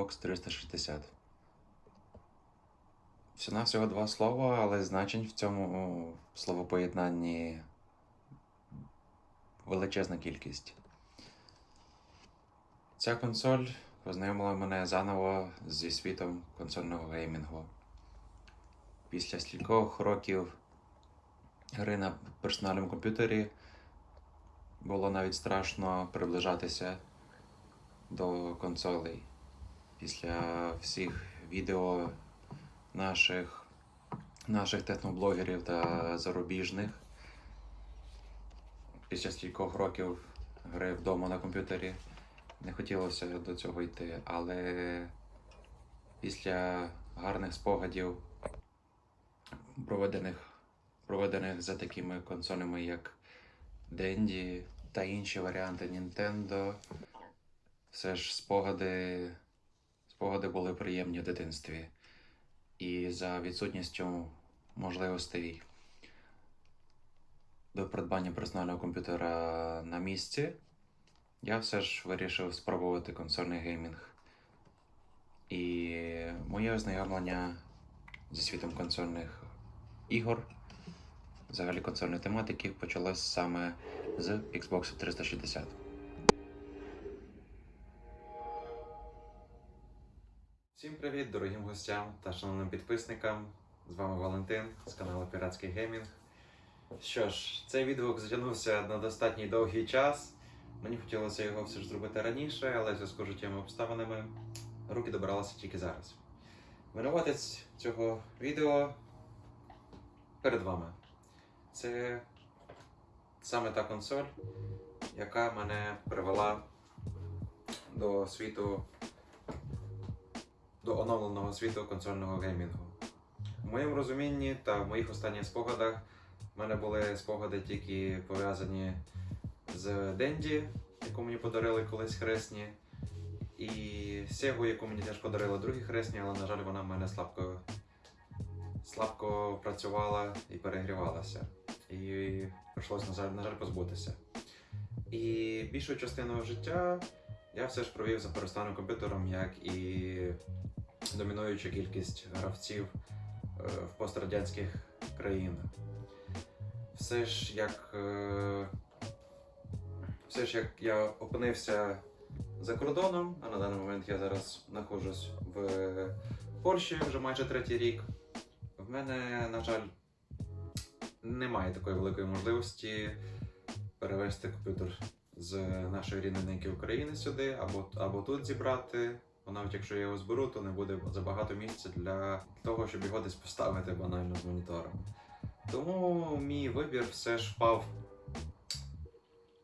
Xbox 360. Всього всього два слова, але значень в цьому словопоєднанні величезна кількість. Ця консоль познайомила мене заново зі світом консольного геймінгу. Після стількох років гри на персональному комп'ютері було навіть страшно приближатися до консолей. Після всіх відео наших, наших техноблогерів та зарубіжних. Після стількох років гри вдома на комп'ютері не хотілося до цього йти, але після гарних спогадів, проведених, проведених за такими консолями, як Денді та інші варіанти Nintendo, все ж спогади, спогади були приємні в дитинстві. І за відсутністю можливостей до придбання персонального комп'ютера на місці, я все ж вирішив спробувати консольний геймінг. І моє ознайомлення зі світом консольних ігор, взагалі консольної тематики, почалось саме з Xbox 360. Всім привіт, дорогим гостям та шановним підписникам. З вами Валентин з каналу Піратський Геймінг. Що ж, цей відгук затягнувся на достатньо довгий час. Мені хотілося його все ж зробити раніше, але зв'язку з життєвими обставинами руки добралися тільки зараз. Винуватець цього відео перед вами. Це саме та консоль, яка мене привела до світу до оновленого світу консольного геймінгу. У моєму розумінні та в моїх останніх спогадах в мене були спогади тільки пов'язані з Денді, яку мені подарили колись хресні, і Сегу, яку мені теж подарили другі хресні, але, на жаль, вона в мене слабко, слабко працювала і перегрівалася. І прийшлося, на жаль, на жаль, позбутися. І більшу частину життя я все ж провів за перестанним комп'ютером, як і домінуюча кількість гравців е, в пострадянських країнах. Все ж як, е, все ж як я опинився за кордоном, а на даний момент я зараз знаходжусь в Польщі вже майже третій рік. В мене, на жаль, немає такої великої можливості перевести комп'ютер з нашої рідненьки України сюди, або, або тут зібрати. Бо навіть якщо я його зберу, то не буде забагато місця для того, щоб його десь поставити банально з монітором. Тому мій вибір все ж впав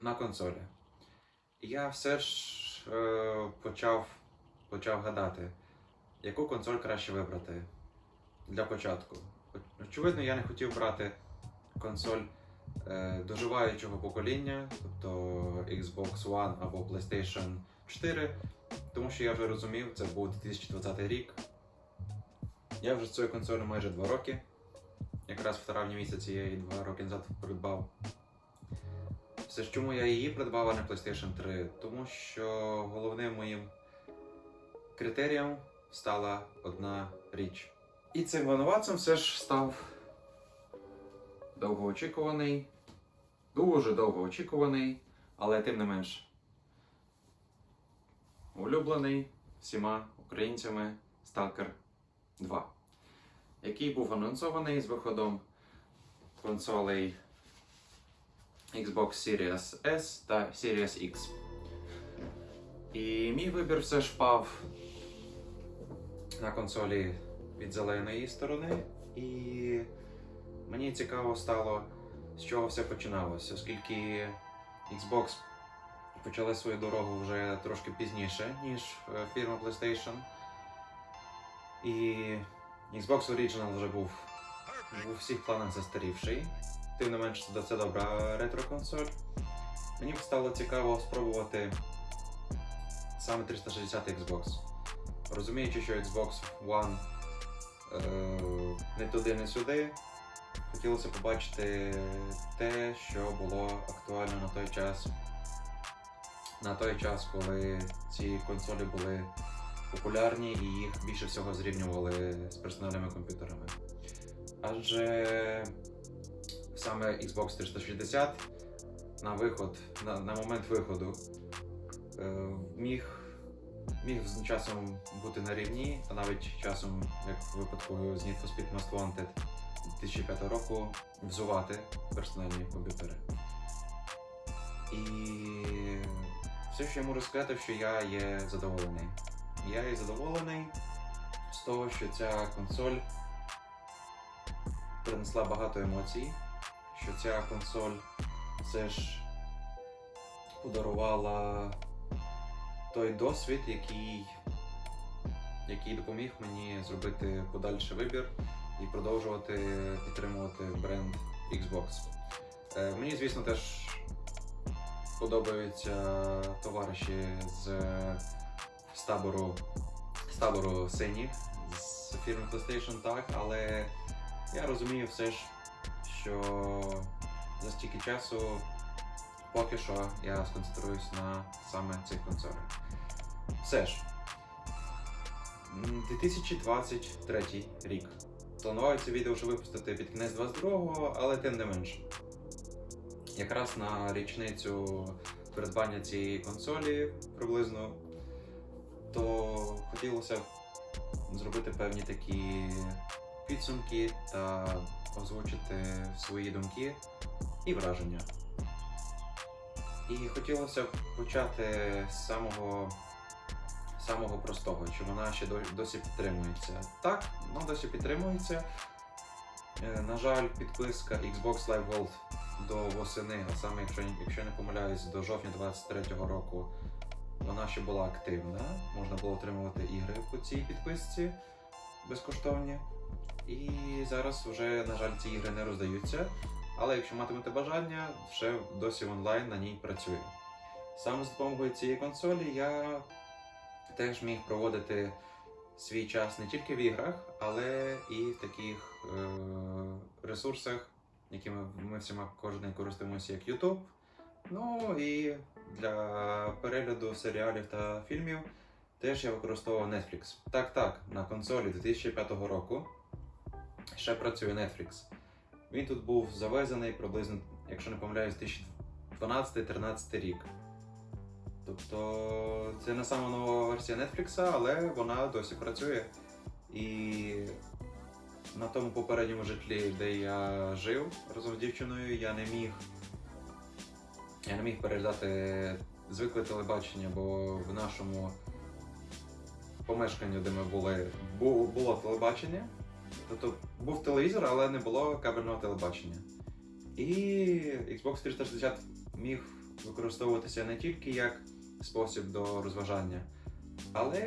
на консолі. Я все ж е, почав, почав гадати, яку консоль краще вибрати для початку. Очевидно, я не хотів брати консоль доживаючого покоління, тобто Xbox One або PlayStation 4. Тому що я вже розумів, це був 2020 рік. Я вже з цією консолью майже 2 роки. Якраз в травні місяці я її 2 роки назад придбав. Все ж чому я її придбав, а не PlayStation 3? Тому що головним моїм критерієм стала одна річ. І цим винуватцем все ж став довгоочікуваний, дуже довгоочікуваний, але тим не менш улюблений всіма українцями Stalker 2, який був анонсований з виходом консолей Xbox Series S та Series X. І мій вибір все ж впав на консолі від зеленої сторони, і мені цікаво стало, з чого все починалося, оскільки Xbox почали свою дорогу вже трошки пізніше, ніж е, фірма PlayStation. І Xbox Original вже був у всіх планах застарівший. Тим не менш, це добра ретро-консоль. Мені б стало цікаво спробувати саме 360 Xbox. Розуміючи, що Xbox One е, не туди, не сюди, хотілося побачити те, що було актуально на той час на той час, коли ці консолі були популярні і їх більше всього зрівнювали з персональними комп'ютерами. Адже саме Xbox 360 на виход, на, на момент виходу е, міг, міг з часом бути на рівні, а навіть часом, як в випадку з Need for Speed Most Wanted 2005 року, взувати персональні комп'ютери. І все, що я можу сказати, що я є задоволений. Я є задоволений з того, що ця консоль принесла багато емоцій, що ця консоль все ж подарувала той досвід, який, який допоміг мені зробити подальший вибір і продовжувати підтримувати бренд Xbox. Е, Мені, звісно, теж подобаються товариші з, з табору з табору синіх з фірми PlayStation, так, але я розумію все ж, що за стільки часу поки що я сконцентруюсь на саме цих консолях. Все ж, 2023 рік. Плануваю це відео вже випустити під кінець 22-го, але тим не менш. Якраз на річницю придбання цієї консолі приблизно, то хотілося зробити певні такі підсумки та озвучити свої думки і враження. І хотілося б почати з самого, самого простого, чи вона ще досі підтримується. Так, вона досі підтримується. Е, На жаль, підписка Xbox Live Gold до восени, а саме, якщо, якщо не помиляюсь, до жовтня 23-го року вона ще була активна. Можна було отримувати ігри по цій підписці безкоштовні. І зараз вже, на жаль, ці ігри не роздаються. Але якщо матимете бажання, ще досі онлайн на ній працює. Саме з допомогою цієї консолі я теж міг проводити свій час не тільки в іграх, але і в таких е- ресурсах, якими ми всіма кожен користуємося, як YouTube. Ну і для перегляду серіалів та фільмів теж я використовував Netflix. Так, так, на консолі 2005 року ще працює Netflix. Він тут був завезений приблизно, якщо не помиляюсь, 2012-13 рік. Тобто це не сама нова версія Netflix, але вона досі працює. І на тому попередньому житлі, де я жив разом з дівчиною, я не міг. Я не міг переглядати звикле телебачення, бо в нашому помешканні, де ми були, бу- було телебачення. Тобто був телевізор, але не було кабельного телебачення. І Xbox 360 міг використовуватися не тільки як спосіб до розважання, але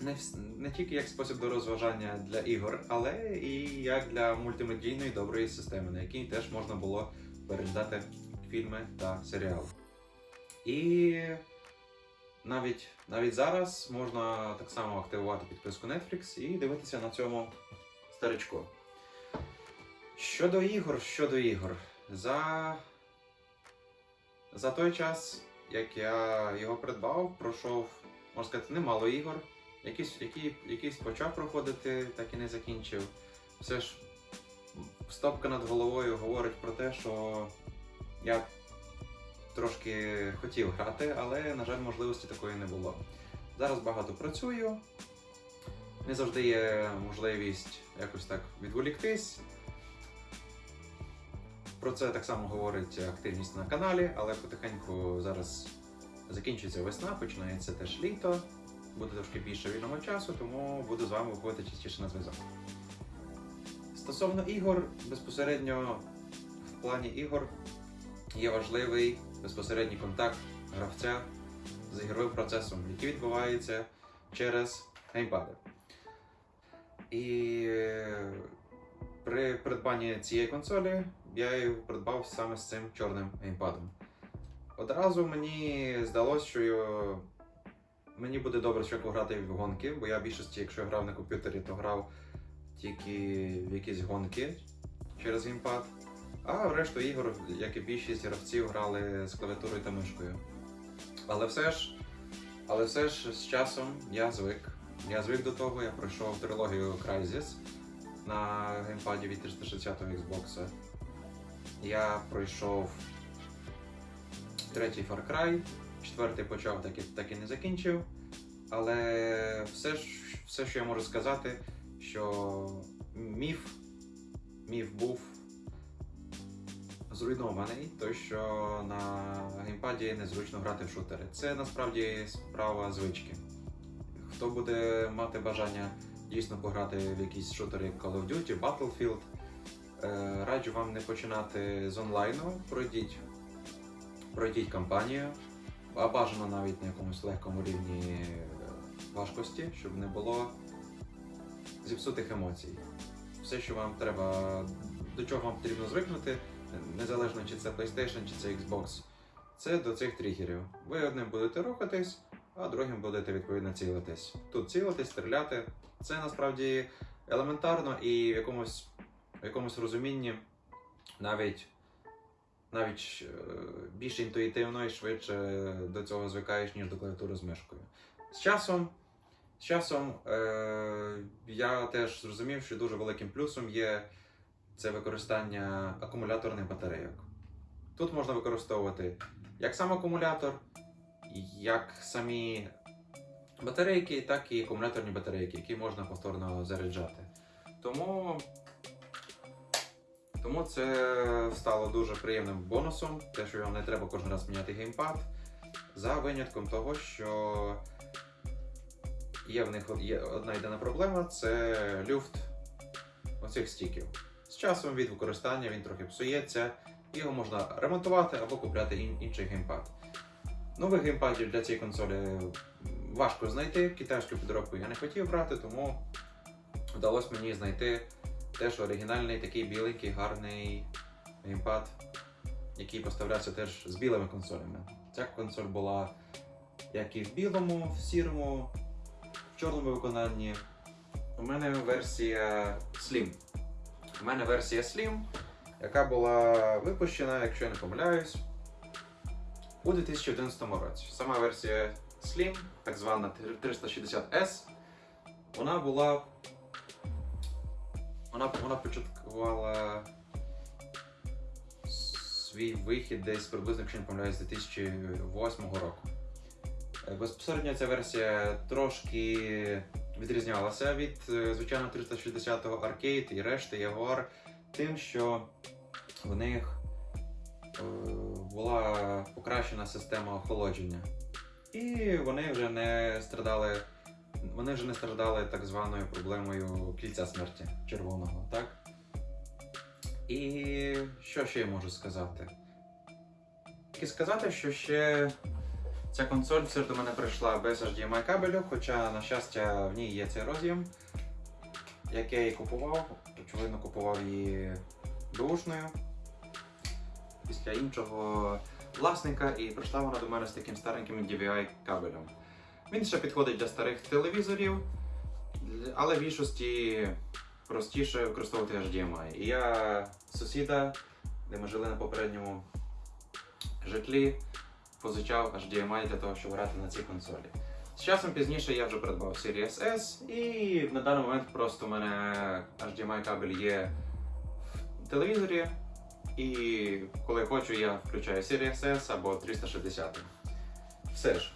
не, не тільки як спосіб до розважання для ігор, але і як для мультимедійної доброї системи, на якій теж можна було переглядати фільми та серіали. І навіть, навіть зараз можна так само активувати підписку Netflix і дивитися на цьому старичку. Щодо ігор, щодо ігор, за, за той час, як я його придбав, пройшов, можна сказати, немало ігор. Якісь, які, якісь почав проходити, так і не закінчив. Все ж стопка над головою говорить про те, що я трошки хотів грати, але, на жаль, можливості такої не було. Зараз багато працюю, не завжди є можливість якось так відволіктись. Про це так само говорить активність на каналі, але потихеньку зараз закінчується весна, починається теж літо, буде трошки більше вільного часу, тому буду з вами виходити частіше на зв'язок. Стосовно ігор, безпосередньо в плані ігор є важливий безпосередній контакт гравця з ігровим процесом, який відбувається через геймпади. І е, при придбанні цієї консолі я її придбав саме з цим чорним геймпадом. Одразу мені здалося, що мені буде добре швидко грати в гонки, бо я в більшості, якщо грав на комп'ютері, то грав тільки в якісь гонки через геймпад. А в решту ігор, як і більшість гравців, грали з клавіатурою та мишкою. Але все ж Але все ж з часом я звик. Я звик до того, я пройшов трилогію Crysis на геймпаді від 360 Xbox. Я пройшов третій Far Cry, четвертий почав, так і, так і не закінчив. Але все, все, що я можу сказати, що міф, міф був зруйнований, той, що на геймпаді незручно грати в шутери. Це насправді справа звички. Хто буде мати бажання дійсно пограти в якісь шутери Call of Duty, Battlefield, раджу вам не починати з онлайну, пройдіть, пройдіть кампанію, а бажано навіть на якомусь легкому рівні е, важкості, щоб не було зіпсутих емоцій. Все, що вам треба, до чого вам потрібно звикнути, незалежно чи це PlayStation, чи це Xbox, це до цих тригерів. Ви одним будете рухатись, а другим будете відповідно цілитись. Тут цілитись, стріляти. Це насправді елементарно і в якомусь, в якомусь розумінні навіть, навіть е, більш інтуїтивно і швидше до цього звикаєш, ніж до клавіатури з мишкою. З часом, з часом е, я теж зрозумів, що дуже великим плюсом є це використання акумуляторних батарейок. Тут можна використовувати як сам акумулятор, як самі батарейки, так і акумуляторні батарейки, які можна повторно заряджати. Тому, тому це стало дуже приємним бонусом, те, що вам не треба кожен раз міняти геймпад, за винятком того, що є в них є одна єдина проблема це люфт оцих стіків. З часом від використання він трохи псується, його можна ремонтувати або купляти ін- інший геймпад. Нових геймпадів для цієї консолі важко знайти. Китайську підробку я не хотів брати, тому вдалося мені знайти теж оригінальний такий біленький, гарний геймпад, який поставлявся теж з білими консолями. Ця консоль була як і в білому, в сірому, в чорному виконанні. У мене версія Slim. У мене версія Slim, яка була випущена, якщо я не помиляюсь, у 2011 році. Сама версія Slim, так звана 360S, вона була. Вона, вона початкувала свій вихід десь приблизно, якщо не помиляюсь, з 2008 року. Е, Безпосередньо ця версія трошки відрізнялася від е, звичайно 360-го Arcade і решти Jaguar тим, що в них е, була покращена система охолодження. І вони вже не страдали. Вони вже не страждали так званою проблемою кільця смерті червоного, так? І що ще я можу сказати? Тільки сказати, що ще ця консоль все ж до мене прийшла без HDMI кабелю, хоча, на щастя, в ній є цей роз'єм, як я її купував. Очевидно, купував її бушною після іншого власника, і прийшла вона до мене з таким стареньким DVI кабелем. Він ще підходить для старих телевізорів, але в більшості простіше використовувати HDMI. І я сусіда, де ми жили на попередньому житлі, позичав HDMI для того, щоб грати на цій консолі. З часом пізніше я вже придбав Series S, і на даний момент просто у мене HDMI кабель є в телевізорі. І коли хочу, я включаю Series S або 360. Все ж.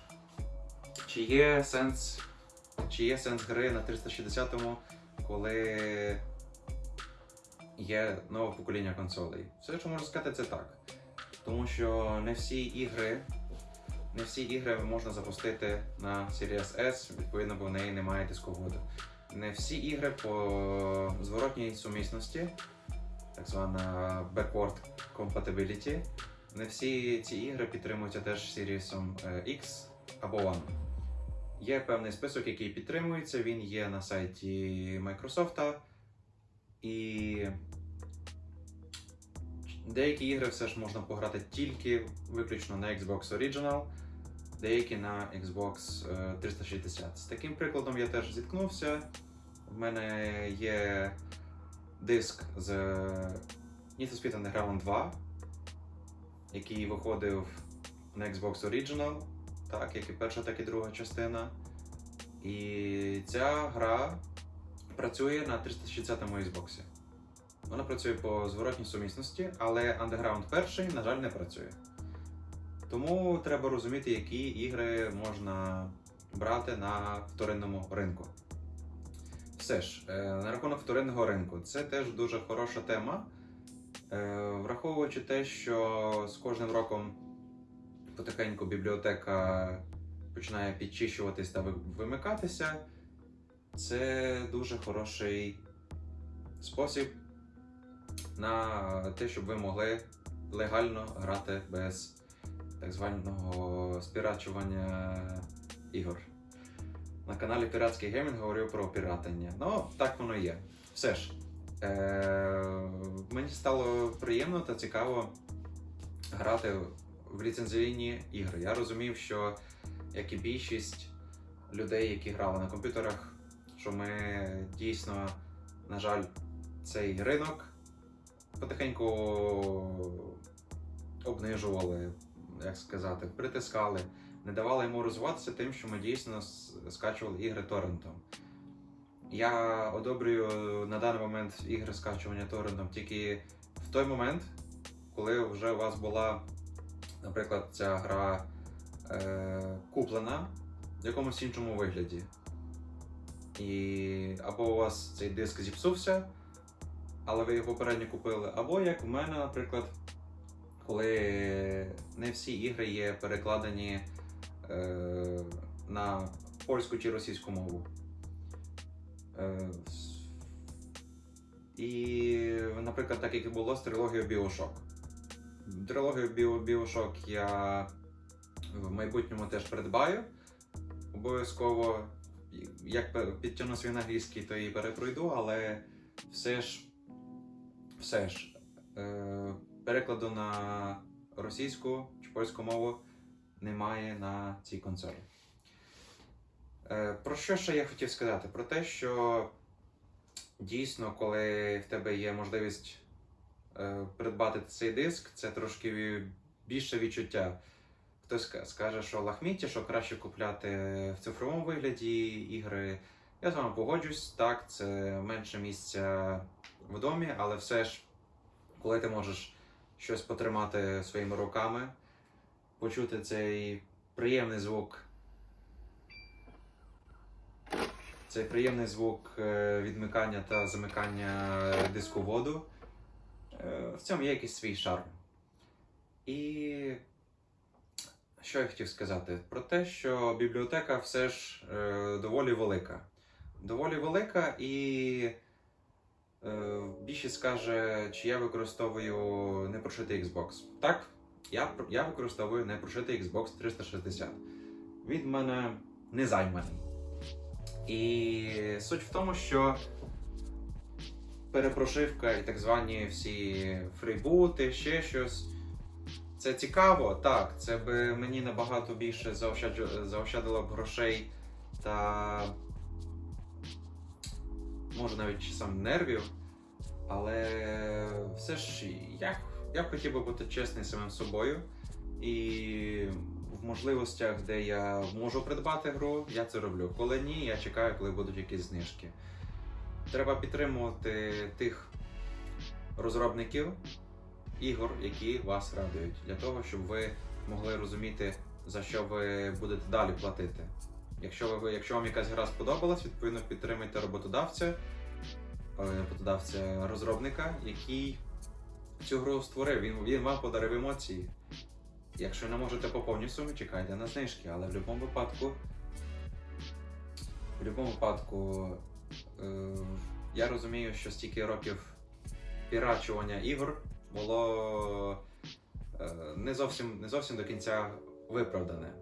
Чи є сенс, чи є сенс гри на 360-му, коли є нове покоління консолей? Все, що можу сказати, це так. Тому що не всі ігри, не всі ігри можна запустити на Series S, відповідно, бо в неї немає дисководу. Не всі ігри по зворотній сумісності, так звана backward compatibility, не всі ці ігри підтримуються теж Series X або One. Є певний список, який підтримується, він є на сайті Microsoft. І деякі ігри все ж можна пограти тільки виключно на Xbox Original, деякі на Xbox е, 360. З таким прикладом я теж зіткнувся. В мене є диск з Need for Speed Underground 2, який виходив на Xbox Original так як і перша, так і друга частина. І ця гра працює на 360-му Xbox. Вона працює по зворотній сумісності, але Underground перший, на жаль, не працює. Тому треба розуміти, які ігри можна брати на вторинному ринку. Все ж, е, на рахунок вторинного ринку, це теж дуже хороша тема. Е, Враховуючи те, що з кожним роком потихеньку бібліотека починає підчищуватись та вимикатися, це дуже хороший спосіб на те, щоб ви могли легально грати без так званого спірачування ігор. На каналі Піратський Геймінг говорив про піратання. Ну, так воно є. Все ж, е- мені стало приємно та цікаво грати в ліцензійні ігри. Я розумів, що як і більшість людей, які грали на комп'ютерах, що ми дійсно, на жаль, цей ринок потихеньку обнижували, як сказати, притискали, не давали йому розвиватися тим, що ми дійсно скачували ігри торрентом. Я одобрюю на даний момент ігри скачування торрентом тільки в той момент, коли вже у вас була, наприклад, ця гра е, куплена в якомусь іншому вигляді. І або у вас цей диск зіпсувся, але ви його попередньо купили, або як в мене, наприклад, коли не всі ігри є перекладені е, на польську чи російську мову. Е, і, наприклад, так як і було з трилогією Bioshock. Трилогію Bioshock я в майбутньому теж придбаю. Обов'язково, як підтягну свій англійський, то і перепройду, але все ж, все ж е, перекладу на російську чи польську мову немає на цій консолі. Е, Про що ще я хотів сказати? Про те, що дійсно, коли в тебе є можливість придбати цей диск, це трошки більше відчуття. Хтось скаже, що лахміття, що краще купляти в цифровому вигляді ігри. Я з вами погоджусь, так, це менше місця в домі, але все ж, коли ти можеш щось потримати своїми руками, почути цей приємний звук. Цей приємний звук е, відмикання та замикання диску воду. Е, В цьому є якийсь свій шарм. І що я хотів сказати? Про те, що бібліотека все ж е, доволі велика. Доволі велика, і е, більшість скаже, чи я використовую непрошитий Xbox. Так, я, я використовую непрошитий Xbox 360. Він в мене не займаний. І суть в тому, що перепрошивка і так звані всі фрібути, ще щось. Це цікаво, так. Це би мені набагато більше заощадило б грошей та може навіть часом нервів. Але все ж я, я хотів би бути чесним самим собою. І в можливостях, де я можу придбати гру, я це роблю. Коли ні, я чекаю, коли будуть якісь знижки. Треба підтримувати тих розробників ігор, які вас радують, для того, щоб ви могли розуміти, за що ви будете далі платити. Якщо, ви, якщо вам якась гра сподобалась, відповідно підтримайте роботодавця, е, роботодавця розробника, який цю гру створив. Він, він вам подарив емоції. Якщо не можете по повній сумі, чекайте на знижки, але в будь-якому випадку. В будь-якому випадку я розумію, що стільки років пірачування ігор було е, не, зовсім, не зовсім до кінця виправдане.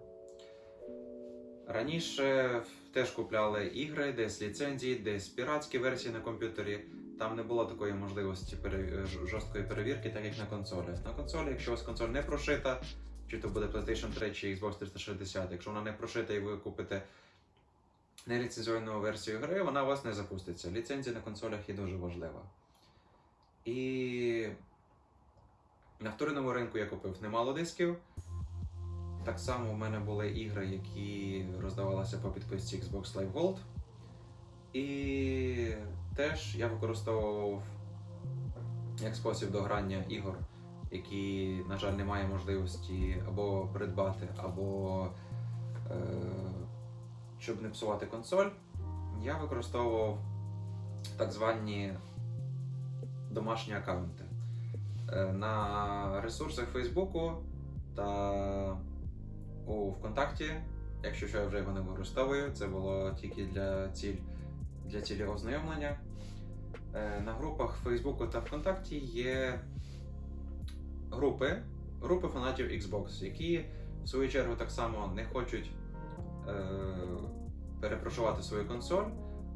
Раніше теж купляли ігри, десь ліцензії, десь піратські версії на комп'ютері. Там не було такої можливості жорсткої перевірки, так як на консолі. На консолі, якщо у вас консоль не прошита, чи то буде PlayStation 3 чи Xbox 360, якщо вона не прошита і ви купите неліцензійну версію гри, вона у вас не запуститься. Ліцензія на консолях є дуже важлива. І на вторинному ринку я купив немало дисків. Так само в мене були ігри, які роздавалися по підписці Xbox Live Gold. І теж я використовував як спосіб дограння ігор, які, на жаль, немає можливості або придбати, або щоб не псувати консоль. Я використовував так звані домашні аккаунти. Е, На ресурсах Фейсбуку та у ВКонтакті, якщо що я вже його не використовую, це було тільки для, ціль, для цілі ознайомлення. Е, На групах Фейсбуку та ВКонтакті є групи, групи фанатів Xbox, які в свою чергу так само не хочуть перепрошувати свою консоль,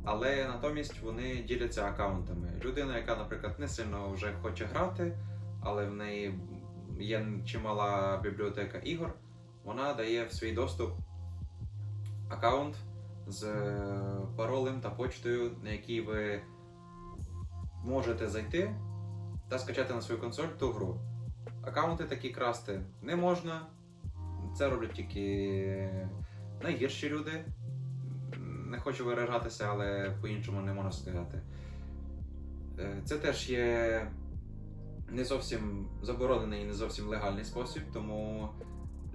але натомість вони діляться аккаунтами. Людина, яка, наприклад, не сильно вже хоче грати, але в неї є чимала бібліотека ігор, вона дає в свій доступ аккаунт з е, паролем та почтою, на який ви можете зайти та скачати на свою консоль ту гру. Аккаунти такі красти не можна. Це роблять тільки найгірші люди. Не хочу виражатися, але по-іншому не можна сказати. Е, Це теж є не зовсім заборонений і не зовсім легальний спосіб, тому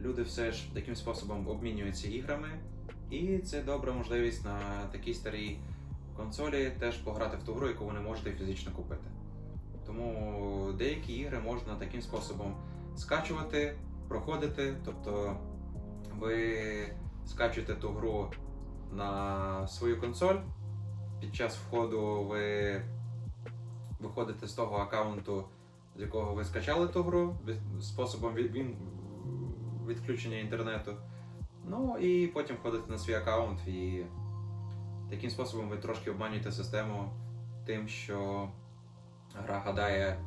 люди все ж таким способом обмінюються іграми. І це добра можливість на такій старій консолі теж пограти в ту гру, яку ви не можете фізично купити. Тому деякі ігри можна таким способом скачувати, проходити. Тобто ви скачуєте ту гру на свою консоль. Під час входу ви виходите з того аккаунту, з якого ви скачали ту гру, способом від, відключення інтернету. Ну і потім входите на свій аккаунт і таким способом ви трошки обманюєте систему тим, що гра гадає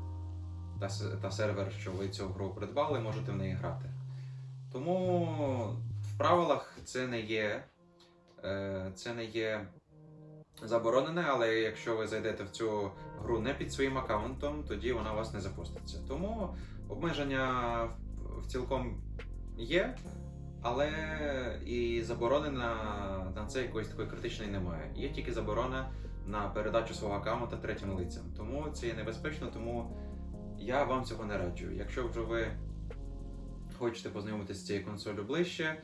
та сервер, що ви цю гру придбали, можете в неї грати. Тому в правилах це не є, е, це не є заборонене, але якщо ви зайдете в цю гру не під своїм аккаунтом, тоді вона у вас не запуститься. Тому обмеження в- цілком є, але і заборони на, на це якоїсь такої критичної немає. Є тільки заборона на передачу свого аккаунта третім лицям. Тому це є небезпечно, тому я вам цього не раджу. Якщо вже ви хочете познайомитися з цією консолью ближче,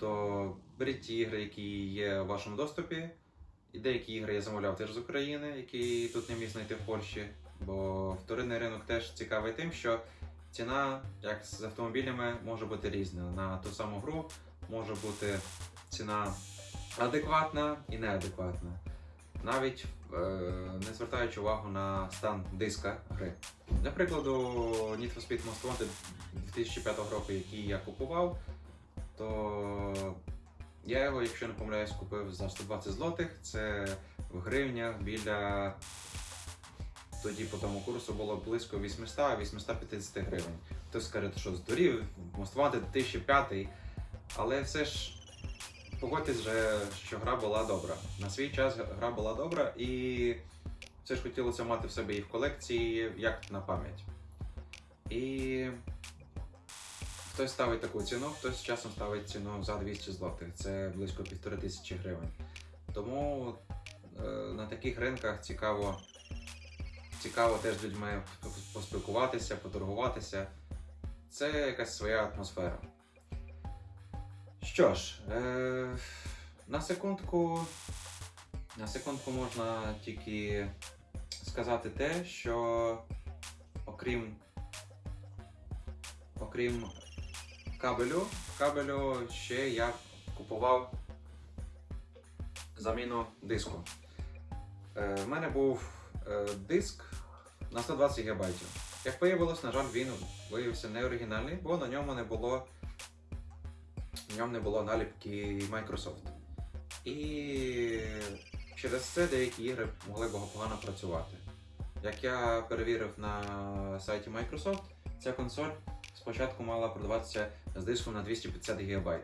то беріть ті ігри, які є в вашому доступі. І деякі ігри я замовляв теж з України, які тут не міг знайти в Польщі. Бо вторинний ринок теж цікавий тим, що ціна, як з автомобілями, може бути різна. На ту саму гру може бути ціна адекватна і неадекватна. Навіть е, не звертаючи увагу на стан диска гри. Для прикладу, Need for Speed Most Wanted 2005 року, який я купував, то я його, якщо не помиляюсь, купив за 120 злотих. Це в гривнях біля тоді по тому курсу було близько 800-850 гривень. Хтось скаже, що здурів, Москва 2005, але все ж погодьтесь, вже, що гра була добра. На свій час гра була добра, і все ж хотілося мати в себе і в колекції, як на пам'ять. І хтось ставить таку ціну, хтось часом ставить ціну за 200 злотих. Це близько півтори тисячі гривень. Тому е, на таких ринках цікаво, цікаво теж з людьми поспілкуватися, поторгуватися. Це якась своя атмосфера. Що ж, е, на секундку, на секундку можна тільки сказати те, що окрім, окрім кабелю, кабелю ще я купував заміну диску. Е, в мене був е, диск на 120 ГБ. Як виявилось, на жаль, він виявився не оригінальний, бо на ньому не було, ньому не було наліпки Microsoft. І через це деякі ігри могли погано працювати. Як я перевірив на сайті Microsoft, ця консоль спочатку мала продаватися з диском на 250 ГБ.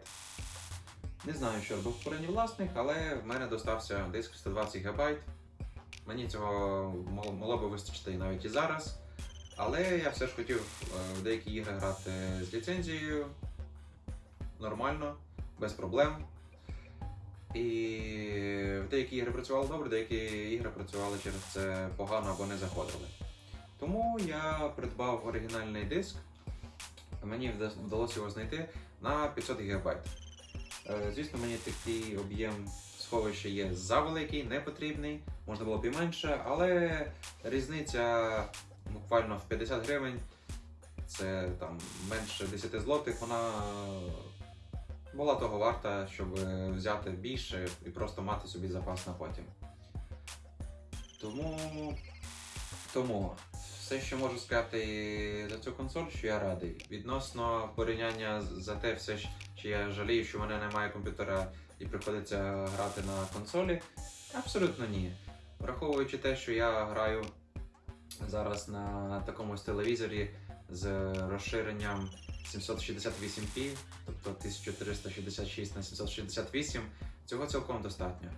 Не знаю, що робив попередній власник, але в мене достався диск 120 ГБ. Мені цього могло би вистачити навіть і зараз. Але я все ж хотів е, в деякі ігри грати з ліцензією. нормально, без проблем. І деякі ігри працювали добре, деякі ігри працювали через це погано або не заходили. Тому я придбав оригінальний диск. Мені вдалося його знайти на 500 ГБ. Е, Звісно, мені такий об'єм сховища є завеликий, не потрібний, можна було б і менше, але різниця буквально в 50 гривень, це там менше 10 злотих, вона була того варта, щоб взяти більше і просто мати собі запас на потім. Тому, тому все, що можу сказати за цю консоль, що я радий. Відносно порівняння за те, все, чи я жалію, що в мене немає комп'ютера і приходиться грати на консолі, абсолютно ні. Враховуючи те, що я граю зараз на такому телевізорі з розширенням 768p, тобто 1366 на 768, цього цілком достатньо.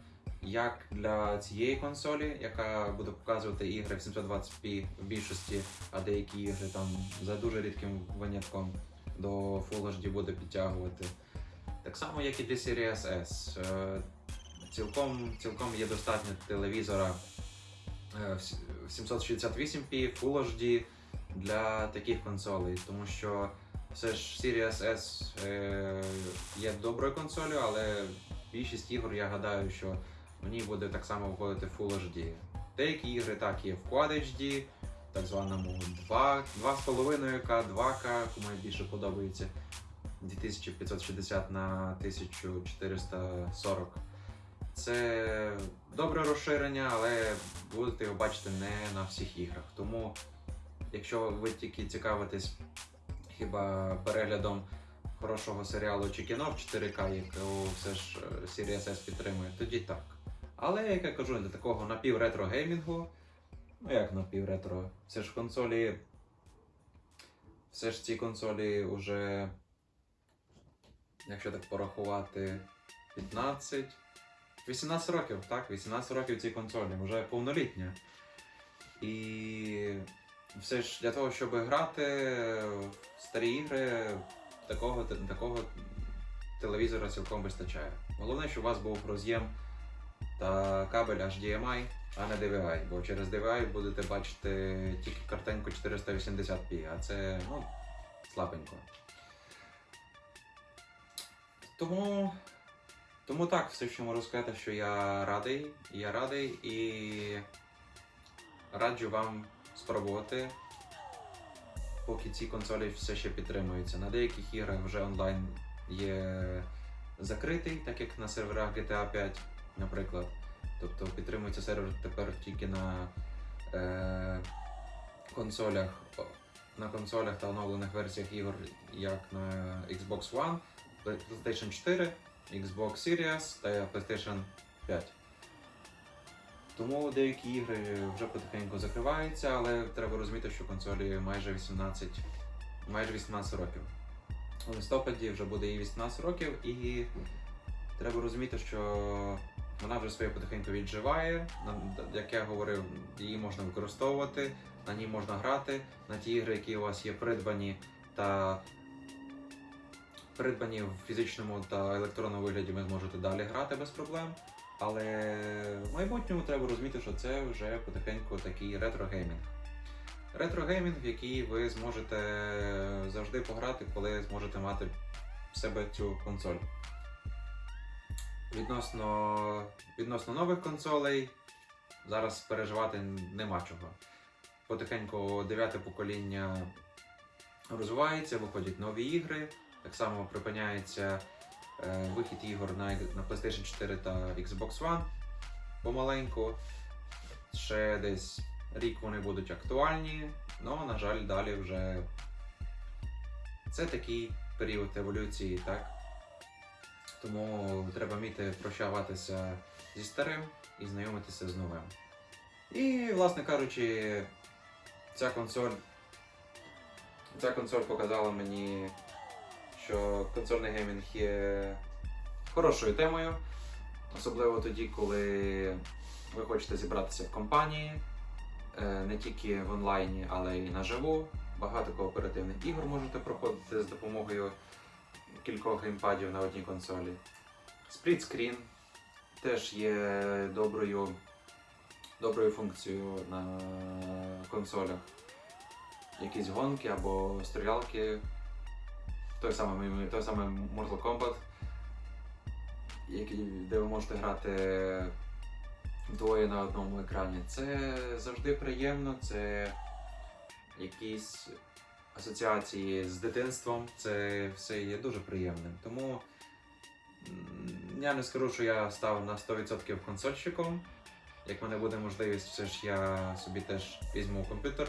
Як для цієї консолі, яка буде показувати ігри в 720p в більшості, а деякі ігри там за дуже рідким винятком до Full HD буде підтягувати. Так само, як і для Series S. Е, Цілком, цілком є достатньо телевізора е, в 768p Full HD для таких консолей, тому що все ж Series S е, є доброю консолью, але більшість ігор я гадаю, що в ній буде так само виходити Full HD. Деякі ігри так є в Quad HD, так званому 2, 2,5К, 2К, кому більше подобається. 2560 на 1440. Це добре розширення, але будете його бачити не на всіх іграх. Тому, якщо ви тільки цікавитесь хіба переглядом хорошого серіалу чи кіно в 4К, якого все ж е, Series S підтримує, тоді так. Але, як я кажу, для такого напівретро геймінгу, ну як напівретро, все ж консолі. Все ж ці консолі вже, якщо так порахувати, 15. 18 років, так, 18 років цій консолі, вже повнолітня. І все ж для того, щоб грати в старі ігри, такого, такого телевізора цілком вистачає. Головне, щоб у вас був роз'єм та кабель HDMI, а не DVI, бо через DVI будете бачити тільки картинку 480p, а це ну, слабенько. Тому, тому так, все, що можу сказати, що я радий, я радий і раджу вам спробувати, поки ці консолі все ще підтримуються. На деяких іграх вже онлайн є закритий, так як на серверах GTA 5, наприклад. Тобто підтримується сервер тепер тільки на е, консолях, на консолях та оновлених версіях ігор, як на Xbox One, PlayStation 4, Xbox Series та PlayStation 5. Тому деякі ігри вже потихеньку закриваються, але треба розуміти, що консолі майже 18, майже 18 років. У листопаді вже буде їй 18 років, і треба розуміти, що вона вже своє потихеньку відживає. Як я говорив, її можна використовувати, на ній можна грати. На ті ігри, які у вас є придбані та придбані в фізичному та електронному вигляді, ви зможете далі грати без проблем. Але в майбутньому треба розуміти, що це вже потихеньку такий ретро-геймінг. Ретро-геймінг, який ви зможете завжди пограти, коли зможете мати в себе цю консоль. Відносно, відносно нових консолей зараз переживати нема чого. Потихеньку дев'яте покоління розвивається, виходять нові ігри. Так само припиняється е, вихід ігор на, на PlayStation 4 та Xbox One помаленьку. Ще десь рік вони будуть актуальні, але, на жаль, далі вже це такий період еволюції, так? Тому треба вміти прощаватися зі старим і знайомитися з новим. І, власне кажучи, ця консоль, ця консоль показала мені, що консольний геймінг є хорошою темою, особливо тоді, коли ви хочете зібратися в компанії, е, не тільки в онлайні, але й наживу. Багато кооперативних ігор можете проходити з допомогою кількох геймпадів на одній консолі. Сплітскрін теж є доброю, доброю функцією на консолях. Якісь гонки або стрілялки. Той самий, той самий Mortal Kombat, який, де ви можете грати двоє на одному екрані. Це завжди приємно, це якісь асоціації з дитинством, це все є дуже приємним. Тому я не скажу, що я став на 100% консольщиком. Як в мене буде можливість, все ж я собі теж візьму комп'ютер,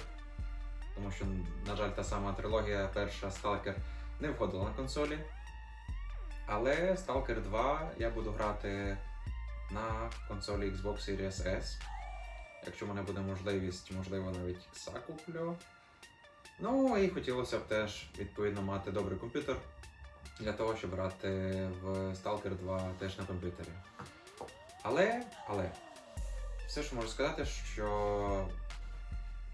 тому що, на жаль, та сама трилогія, перша Stalker, не входила на консолі. Але Stalker 2 я буду грати на консолі Xbox Series S. Якщо в мене буде можливість, можливо, навіть X куплю. Ну і хотілося б теж відповідно мати добрий комп'ютер для того, щоб грати в Stalker 2 теж на комп'ютері. Але, але, все ж можу сказати, що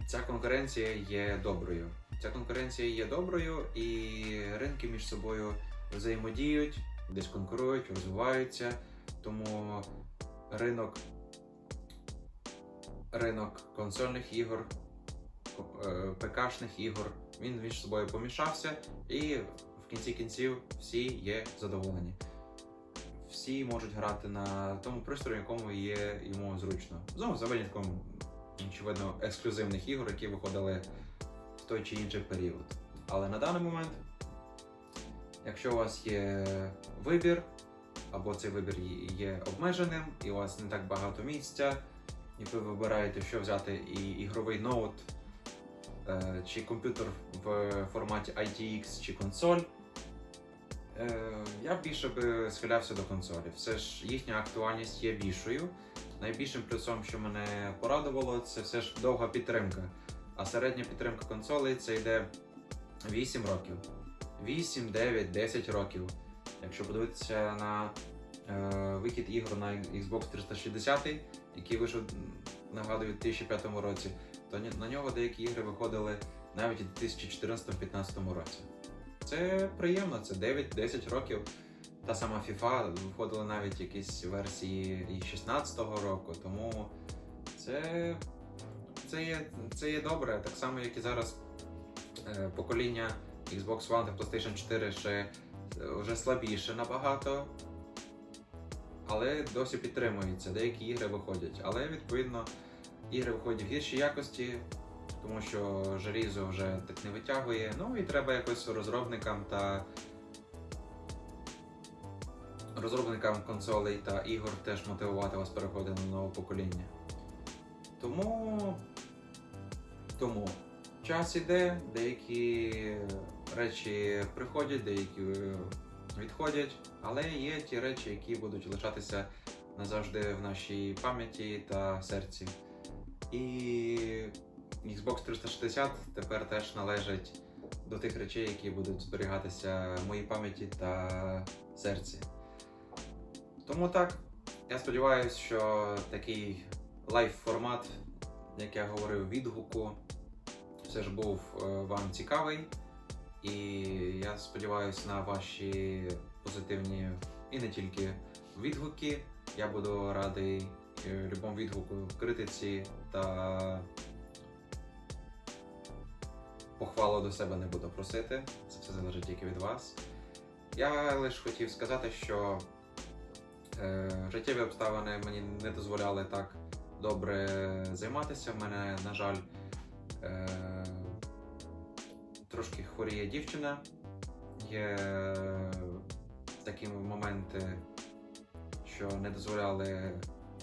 ця конкуренція є доброю. Ця конкуренція є доброю, і ринки між собою взаємодіють, десь конкурують, розвиваються. Тому ринок, ринок консольних ігор, ПКшних ігор, він між собою помішався, і в кінці кінців всі є задоволені. Всі можуть грати на тому пристрої, якому є йому зручно. Знову за винятком, очевидно, ексклюзивних ігор, які виходили в той чи інший період. Але на даний момент, якщо у вас є вибір, або цей вибір є обмеженим, і у вас не так багато місця, і ви вибираєте, що взяти і ігровий ноут, е, чи комп'ютер в форматі ITX, чи консоль. Е, Я більше би схилявся до консолі. Все ж їхня актуальність є більшою. Найбільшим плюсом, що мене порадувало, це все ж довга підтримка. А середня підтримка консолей це йде 8 років. 8, 9, 10 років. Якщо подивитися на е, вихід ігор на Xbox 360, який вийшов, нагадую, у 2005 році, то на нього деякі ігри виходили навіть у 2014-2015 році. Це приємно, це 9-10 років. Та сама FIFA виходила навіть якісь версії і 16-го року, тому це, це, є, це є добре, так само, як і зараз е, покоління Xbox One та PlayStation 4 ще е, вже слабіше набагато, але досі підтримується. Деякі ігри виходять. Але відповідно ігри виходять в гіршій якості, тому що желізо вже так не витягує. Ну і треба якось розробникам та розробникам консолей та ігор теж мотивувати вас переходити на нове покоління. Тому, тому час іде, деякі речі приходять, деякі відходять, але є ті речі, які будуть лишатися назавжди в нашій пам'яті та серці. І Xbox 360 тепер теж належить до тих речей, які будуть зберігатися в моїй пам'яті та серці. Тому так, я сподіваюся, що такий лайв-формат, як я говорив, відгуку, все ж був е, вам цікавий. І я сподіваюся на ваші позитивні і не тільки відгуки. Я буду радий любому відгуку, в критиці та похвалу до себе не буду просити. Це все залежить тільки від вас. Я лише хотів сказати, що е, життєві обставини мені не дозволяли так добре займатися. В мене, на жаль, е, трошки хворіє дівчина. Є такі моменти, що не дозволяли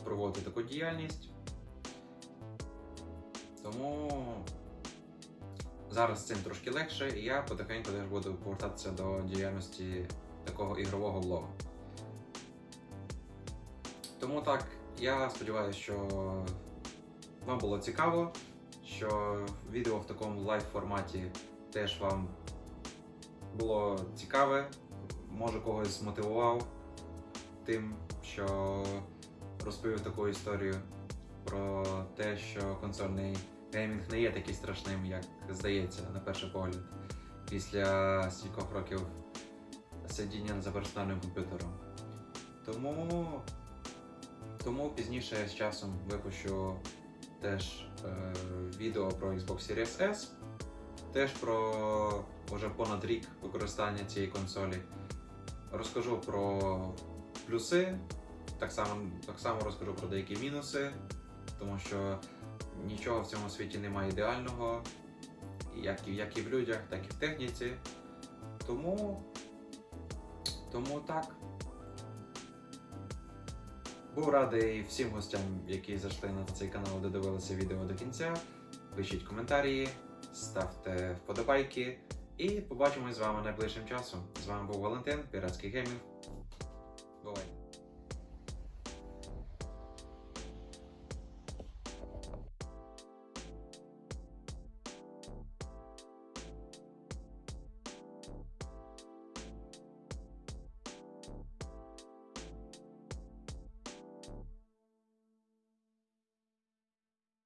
проводити таку діяльність. Тому зараз з цим трошки легше, і я потихеньку теж буду повертатися до діяльності такого ігрового влогу. Тому так, я сподіваюся, що вам було цікаво, що відео в такому лайв форматі теж вам було цікаве, може когось змотивував тим, що розповів таку історію про те, що консольний геймінг не є такий страшним, як здається на перший погляд. Після стількох років сидіння за персональним комп'ютером. Тому, тому пізніше з часом випущу теж е, відео про Xbox Series S, теж про вже понад рік використання цієї консолі. Розкажу про плюси, так само, так само розкажу про деякі мінуси, тому що нічого в цьому світі немає ідеального, як і, як і в людях, так і в техніці. Тому, тому так. Був радий всім гостям, які зайшли на цей канал, додивилися відео до кінця. Пишіть коментарі, ставте вподобайки і побачимось з вами найближчим часом. З вами був Валентин, Піратський геймінг.